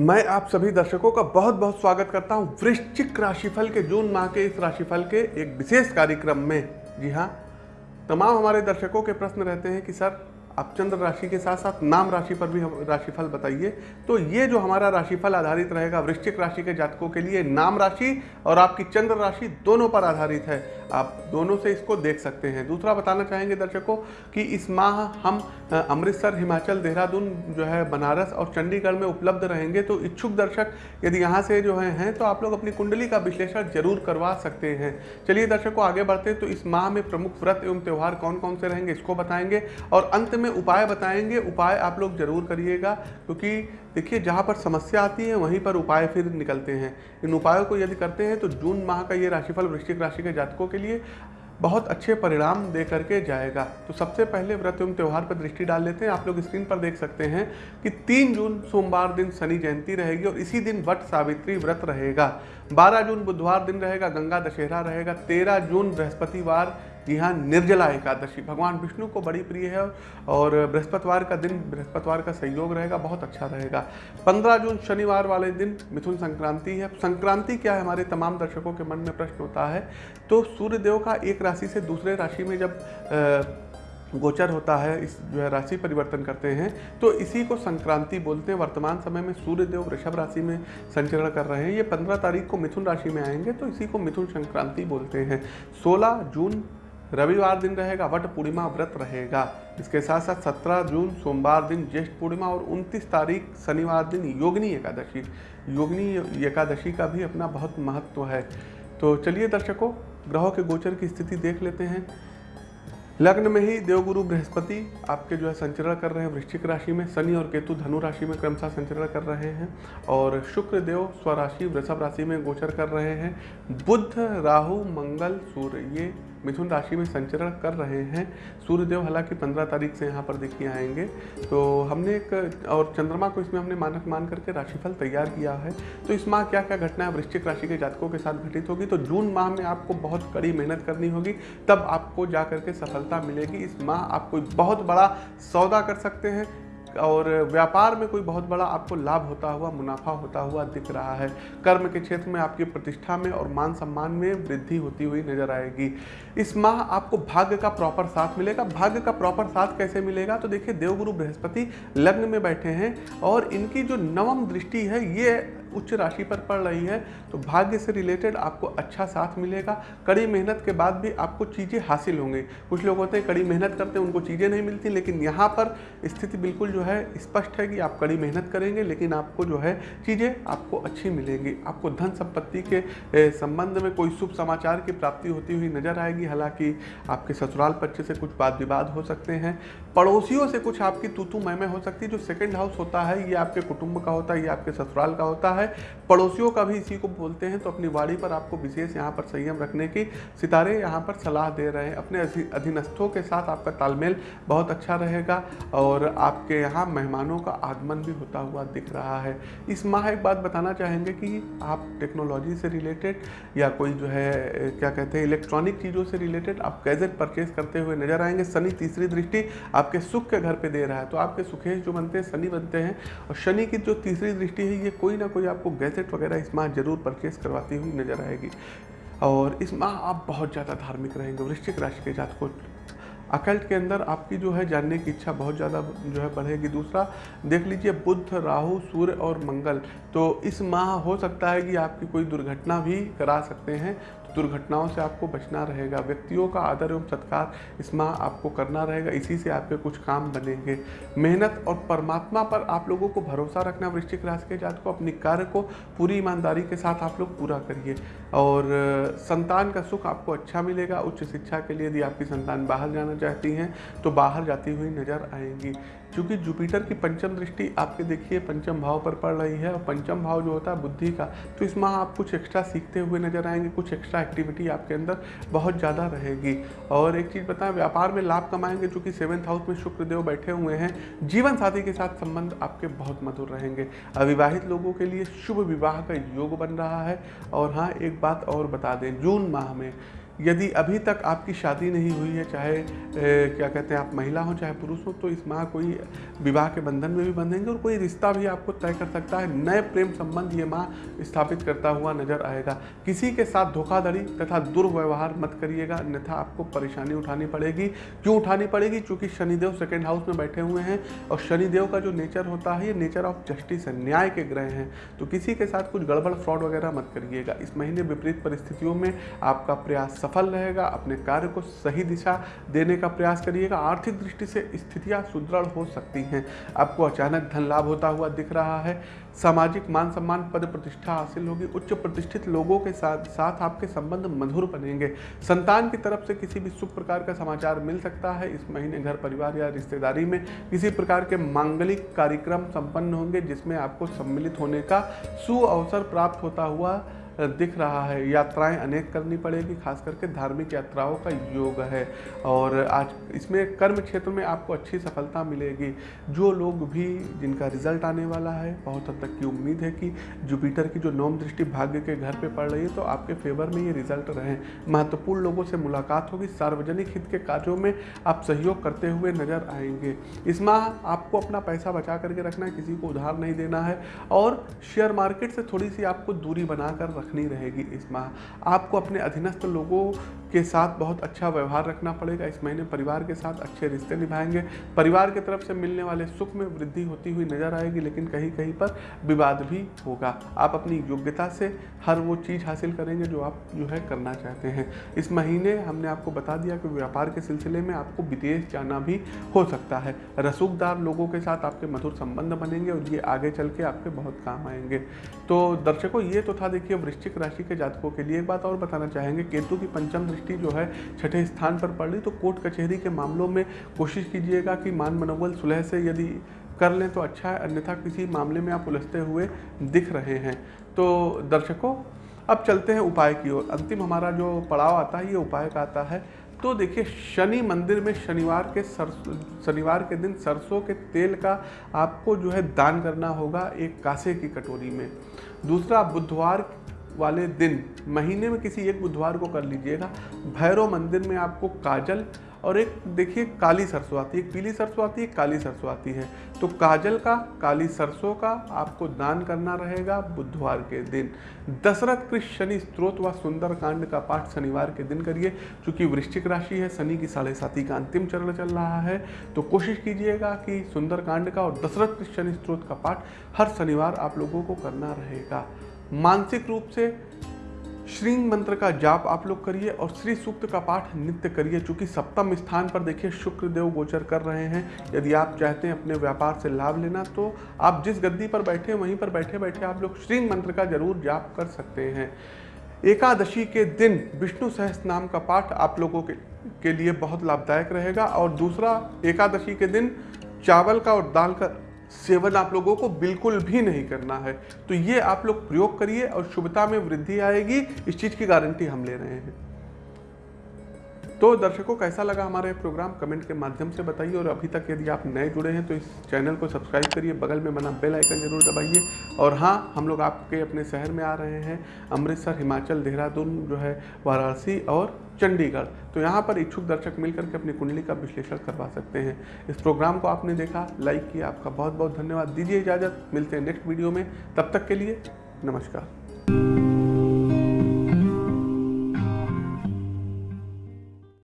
मैं आप सभी दर्शकों का बहुत बहुत स्वागत करता हूँ वृश्चिक राशिफल के जून माह के इस राशिफल के एक विशेष कार्यक्रम में। जी हाँ तमाम हमारे दर्शकों के प्रश्न रहते हैं कि सर आप चंद्र राशि के साथ साथ नाम राशि पर भी राशिफल बताइए। तो ये जो हमारा राशिफल आधारित रहेगा वृश्चिक राशि के जातकों के लिए नाम राशि और आपकी चंद्र राशि दोनों पर आधारित है। आप दोनों से इसको देख सकते हैं। दूसरा बताना चाहेंगे दर्शकों कि इस माह हम अमृतसर, हिमाचल, देहरादून जो है, बनारस और चंडीगढ़ में उपलब्ध रहेंगे। तो इच्छुक दर्शक यदि यहाँ से जो है, हैं तो आप लोग अपनी कुंडली का विश्लेषण ज़रूर करवा सकते हैं। चलिए दर्शकों आगे बढ़ते तो इस माह में प्रमुख व्रत एवं त्यौहार कौन कौन से रहेंगे इसको बताएँगे और अंत में उपाय बताएँगे, उपाय आप लोग ज़रूर करिएगा, क्योंकि देखिए, जहाँ पर समस्या आती है, वहीं पर उपाय फिर निकलते हैं। इन उपायों को यदि करते हैं तो जून माह का ये राशिफल वृश्चिक राशि के जातकों के लिए बहुत अच्छे परिणाम दे करके जाएगा। तो सबसे पहले व्रत एवं त्यौहार पर दृष्टि डाल लेते हैं। आप लोग स्क्रीन पर देख सकते हैं कि तीन जून, सोमवार दिन शनि जयंती रहेगी और इसी दिन वट सावित्री व्रत रहेगा। 12 जून बुधवार दिन रहेगा, गंगा दशहरा रहेगा 13 जून बृहस्पतिवार जी हाँ निर्जला एकादशी। भगवान विष्णु को बड़ी प्रिय है और बृहस्पतिवार का दिन बृहस्पतिवार का सहयोग रहेगा बहुत अच्छा रहेगा। 15 जून शनिवार वाले दिन मिथुन संक्रांति है। संक्रांति क्या है? हमारे तमाम दर्शकों के मन में प्रश्न होता है। तो सूर्यदेव का एक राशि से दूसरे राशि में जब आ, गोचर होता है इस जो है राशि परिवर्तन करते हैं तो इसी को संक्रांति बोलते हैं। वर्तमान समय में सूर्यदेव वृषभ राशि में संचरण कर रहे हैं। ये पंद्रह तारीख को मिथुन राशि में आएँगे तो इसी को मिथुन संक्रांति बोलते हैं। सोलह जून रविवार दिन रहेगा, वट पूर्णिमा व्रत रहेगा। इसके साथ साथ सत्रह जून, सोमवार दिन, ज्येष्ठ पूर्णिमा और उनतीस तारीख, शनिवार दिन, योगिनी एकादशी। योगनी एकादशी का भी अपना बहुत महत्व है। तो चलिए दर्शकों, ग्रहों के गोचर की स्थिति देख लेते हैं। लग्न में ही देवगुरु बृहस्पति आपके जो है संचरण कर रहे हैं, वृश्चिक राशि में, शनि और केतु धनु राशि में क्रमशः संचरण कर रहे हैं और शुक्र, देव, स्वराशि, वृषभ राशि में गोचर कर रहे हैं। बुद्ध राहु, मंगल, सूर्य, ये मिथुन राशि में संचरण कर रहे हैं। सूर्यदेव हालाँकि पंद्रह तारीख से यहाँ पर देखिए आएँगे। तो हमने एक, और चंद्रमा को इसमें हमने मानक मान करके राशिफल तैयार किया है। तो इस माह क्या क्या घटनाएँ वृश्चिक राशि के जातकों के साथ घटित होगी? तो जून माह में आपको बहुत कड़ी मेहनत करनी होगी। तब आपको जा करके सफलता मिलेगी। इस माह आप कोई बहुत बड़ा सौदा कर सकते हैं। और व्यापार में कोई बहुत बड़ा आपको लाभ होता हुआ, मुनाफा होता हुआ दिख रहा है। कर्म के क्षेत्र में आपकी प्रतिष्ठा में और मान सम्मान में वृद्धि होती हुई नज़र आएगी। इस माह आपको भाग्य का प्रॉपर साथ मिलेगा। भाग्य का प्रॉपर साथ कैसे मिलेगा? तो देखिए, देवगुरु बृहस्पति लग्न में बैठे हैं और इनकी जो नवम दृष्टि है, ये उच्च राशि पर पड़ रही है तो भाग्य से रिलेटेड आपको अच्छा साथ मिलेगा। कड़ी मेहनत के बाद भी आपको चीज़ें हासिल होंगी। कुछ लोग होते हैं, कड़ी मेहनत करते हैं, उनको चीज़ें नहीं मिलती, लेकिन यहाँ पर स्थिति बिल्कुल जो है स्पष्ट है कि आप कड़ी मेहनत करेंगे, लेकिन आपको जो है चीज़ें आपको अच्छी मिलेंगी। आपको धन संपत्ति के संबंध में कोई शुभ समाचार की प्राप्ति होती हुई नज़र आएगी। हालाँकि आपके ससुराल पक्ष से कुछ वाद विवाद हो सकते हैं। पड़ोसियों से कुछ आपकी तूतू मैमे हो सकती है, जो सेकेंड हाउस होता है, ये आपके कुटुंब का होता है, ये आपके ससुराल का होता है। है। पड़ोसियों का भी इसी को बोलते हैं तो अपनी वाड़ी पर आपको विशेष यहाँ पर संयम रखने की सितारे यहाँ पर सलाह दे रहे हैं। अपने अधीनस्थों के साथ आपका तालमेल बहुत अच्छा रहेगा और आपके यहाँ मेहमानों का आगमन भी होता हुआ दिख रहा है। इस माह एक बात बताना चाहेंगे कि आप टेक्नोलॉजी से रिलेटेड या कोई जो है, क्या कहते हैं, इलेक्ट्रॉनिक चीज़ों से रिलेटेड आप गैजेट परचेज करते हुए नज़र आएँगे। शनि तीसरी दृष्टि आपके सुख के घर पे दे रहा है तो आपके सुखेश जो बनते हैं, शनि बनते हैं और शनि की जो तीसरी दृष्टि है, ये कोई ना कोई आपको गैजेट वगैरह इस माह ज़रूर परचेस करवाती हुई नज़र आएगी। और इस माह आप बहुत ज़्यादा धार्मिक रहेंगे वृश्चिक राशि के जात को अकल्ट के अंदर आपकी जो है जानने की इच्छा बहुत ज़्यादा जो है बढ़ेगी। दूसरा, देख लीजिए बुद्ध राहु, सूर्य और मंगल। तो इस माह हो सकता है कि आपकी कोई दुर्घटना भी करा सकते हैं। दुर्घटनाओं से आपको बचना रहेगा, व्यक्तियों का आदर एवं सत्कार इस माह आपको करना रहेगा, इसी से आपके कुछ काम बनेंगे। मेहनत और परमात्मा पर आप लोगों को भरोसा रखना वृश्चिक राशि के जात को अपने कार्य को पूरी ईमानदारी के साथ आप लोग पूरा करिए। और, संतान का सुख आपको अच्छा मिलेगा, उच्च शिक्षा के लिए यदि आपकी संतान बाहर जाना चाहती हैं तो बाहर जाती हुई नज़र आएँगी। क्योंकि जुपिटर की पंचम दृष्टि आपके देखिए, पंचम भाव पर पड़ रही है और पंचम भाव जो होता है बुद्धि का तो इस माह आप कुछ एक्स्ट्रा सीखते हुए नज़र आएँगे, कुछ एक्स्ट्रा एक्टिविटी आपके अंदर बहुत ज़्यादा रहेगी। और एक चीज़ बताएँ, व्यापार में लाभ कमाएँगे, चूँकि सेवन्थ हाउस में शुक्रदेव बैठे हुए हैं, जीवन साथी के साथ संबंध आपके बहुत मधुर रहेंगे। अविवाहित लोगों के लिए शुभ विवाह का योग बन रहा है। और हाँ एक बात और बता दें, जून माह में यदि अभी तक आपकी शादी नहीं हुई है चाहे ए, क्या कहते हैं आप महिला हो चाहे पुरुष हो तो इस माह कोई विवाह के बंधन में भी बंधेंगे और कोई रिश्ता भी आपको तय कर सकता है। नए प्रेम संबंध ये माह स्थापित करता हुआ नज़र आएगा। किसी के साथ धोखाधड़ी तथा दुर्व्यवहार मत करिएगा। अन्यथा आपको परेशानी उठानी पड़ेगी। क्यों उठानी पड़ेगी? क्योंकि शनिदेव सेकेंड हाउस में बैठे हुए हैं और शनिदेव का जो नेचर होता है ये नेचर ऑफ़ जस्टिस है न्याय के ग्रह हैं। तो किसी के साथ कुछ गड़बड़ फ्रॉड वगैरह मत करिएगा। इस महीने विपरीत परिस्थितियों में आपका प्रयास सफल रहेगा, अपने कार्य को सही दिशा देने का प्रयास करिएगा। आर्थिक दृष्टि से स्थितियाँ सुदृढ़ हो सकती हैं। आपको अचानक धन लाभ होता हुआ दिख रहा है। सामाजिक मान सम्मान पद प्रतिष्ठा हासिल होगी। उच्च प्रतिष्ठित लोगों के साथ साथ आपके संबंध मधुर बनेंगे। संतान की तरफ़ से किसी भी शुभ प्रकार का समाचार मिल सकता है। इस महीने घर परिवार या रिश्तेदारी में किसी प्रकार के मांगलिक कार्यक्रम संपन्न होंगे, जिसमें आपको सम्मिलित होने का सु अवसर प्राप्त होता हुआ दिख रहा है। यात्राएँ अनेक करनी पड़ेगी, खास करके धार्मिक यात्राओं का योग है। और आज इसमें कर्म क्षेत्र में आपको अच्छी सफलता मिलेगी। जो लोग भी, जिनका रिज़ल्ट आने वाला है, बहुत हद तक की उम्मीद है कि जुपिटर की जो नौम दृष्टि भाग्य के घर पर पड़ रही है तो आपके फेवर में ये रिज़ल्ट रहें। महत्वपूर्ण लोगों से मुलाकात होगी। सार्वजनिक हित के कार्यों में आप सहयोग करते हुए नज़र आएँगे। इस माह आपको अपना पैसा बचा करके रखना है, किसी को उधार नहीं देना है। और शेयर मार्केट से थोड़ी सी आपको दूरी बनाकर रखनी रहेगी इस माह आपको अपने अधीनस्थ लोगों के साथ बहुत अच्छा व्यवहार रखना पड़ेगा। इस महीने परिवार के साथ अच्छे रिश्ते निभाएँगे। परिवार की तरफ़ से मिलने वाले सुख में वृद्धि होती हुई नज़र आएगी, लेकिन कहीं कहीं पर विवाद भी होगा। आप अपनी योग्यता से हर वो चीज़ हासिल करेंगे जो आप जो है करना चाहते हैं। इस महीने हमने आपको बता दिया कि व्यापार के सिलसिले में आपको विदेश जाना भी हो सकता है। रसूखदार लोगों के साथ आपके मधुर संबंध बनेंगे और ये आगे चल के आपके बहुत काम आएँगे। तो दर्शकों, ये तो था देखिए वृश्चिक राशि के जातकों के लिए एक बात और बताना चाहेंगे। केतु की पंचम दृष्टि जो है छठे स्थान पर पड़ रही तो कोर्ट कचहरी के मामलों में कोशिश कीजिएगा कि मान मनोबल सुलह से यदि कर लें तो अच्छा है, अन्यथा किसी मामले में आप उलझते हुए दिख रहे हैं। तो दर्शकों, अब चलते हैं उपाय की ओर। अंतिम हमारा जो पड़ाव आता है, ये उपाय का आता है। तो देखिए, शनि मंदिर में शनिवार के सरसों, शनिवार के दिन सरसों के तेल का आपको जो है दान करना होगा एक कासे की कटोरी में। दूसरा, बुधवार वाले दिन, महीने में किसी एक बुधवार को कर लीजिएगा। भैरव मंदिर में आपको काजल और एक, देखिए, काली सरसों आती है। पीली सरसों आती है काली सरसों आती है। तो काजल का, काली सरसों का आपको दान करना रहेगा बुधवार के दिन। दशरथ कृष्ण शनि स्त्रोत व सुंदर कांड का पाठ शनिवार के दिन करिए। चूँकि वृश्चिक राशि है, शनि की साढ़े साथी का अंतिम चरण चल रहा है तो कोशिश कीजिएगा कि सुंदर कांड का और दशरथ कृष्ण शनि स्त्रोत का पाठ हर शनिवार आप लोगों को करना रहेगा। मानसिक रूप से श्रींग मंत्र का जाप आप लोग करिए और श्री सूक्त का पाठ नित्य करिए। चूँकि सप्तम स्थान पर देखिए शुक्र देव गोचर कर रहे हैं। यदि आप चाहते हैं अपने व्यापार से लाभ लेना तो आप जिस गद्दी पर बैठे वहीं पर बैठे बैठे आप लोग श्रींग मंत्र का ज़रूर जाप कर सकते हैं। एकादशी के दिन विष्णु सहस नाम का पाठ आप लोगों के, के लिए बहुत लाभदायक रहेगा। और दूसरा एकादशी के दिन चावल का और दाल का सेवन आप लोगों को बिल्कुल भी नहीं करना है। तो ये आप लोग प्रयोग करिए और शुभता में वृद्धि आएगी। इस चीज़ की गारंटी हम ले रहे हैं। तो दर्शकों, कैसा लगा हमारा प्रोग्राम? कमेंट के माध्यम से बताइए। और अभी तक यदि आप नए जुड़े हैं तो इस चैनल को सब्सक्राइब करिए। बगल में बना बेल आइकन ज़रूर दबाइए। और हाँ हम लोग आपके अपने शहर में आ रहे हैं। अमृतसर, हिमाचल, देहरादून जो है, वाराणसी और चंडीगढ़। तो यहाँ पर इच्छुक दर्शक मिलकर के अपनी कुंडली का विश्लेषण करवा सकते हैं। इस प्रोग्राम को आपने देखा, लाइक किया, आपका बहुत बहुत धन्यवाद। दीजिए इजाज़त, मिलते हैं नेक्स्ट वीडियो में। तब तक के लिए नमस्कार।